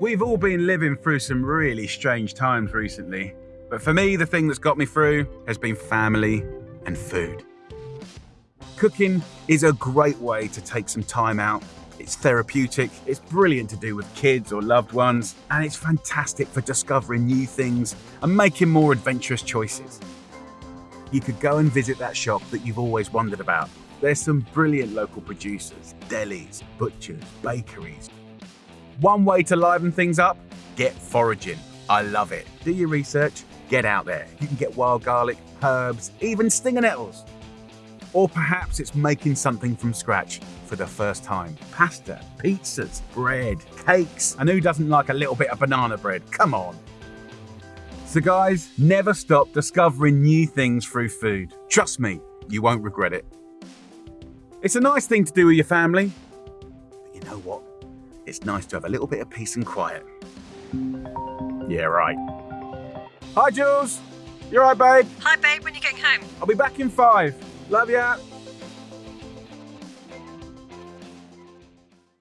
We've all been living through some really strange times recently, but for me, the thing that's got me through has been family and food. Cooking is a great way to take some time out. It's therapeutic, it's brilliant to do with kids or loved ones, and it's fantastic for discovering new things and making more adventurous choices. You could go and visit that shop that you've always wondered about. There's some brilliant local producers, delis, butchers, bakeries. One way to liven things up get foraging. I love it. Do your research, get out there. You can get wild garlic, herbs, even stinger nettles. Or perhaps it's making something from scratch for the first time. Pasta, pizzas, bread, cakes, and who doesn't like a little bit of banana bread? Come on. So, guys, never stop discovering new things through food. Trust me, you won't regret it. It's a nice thing to do with your family, but you know what? It's nice to have a little bit of peace and quiet. Yeah, right. Hi, Jules. You alright, babe? Hi, babe. When you getting home? I'll be back in five. Love ya.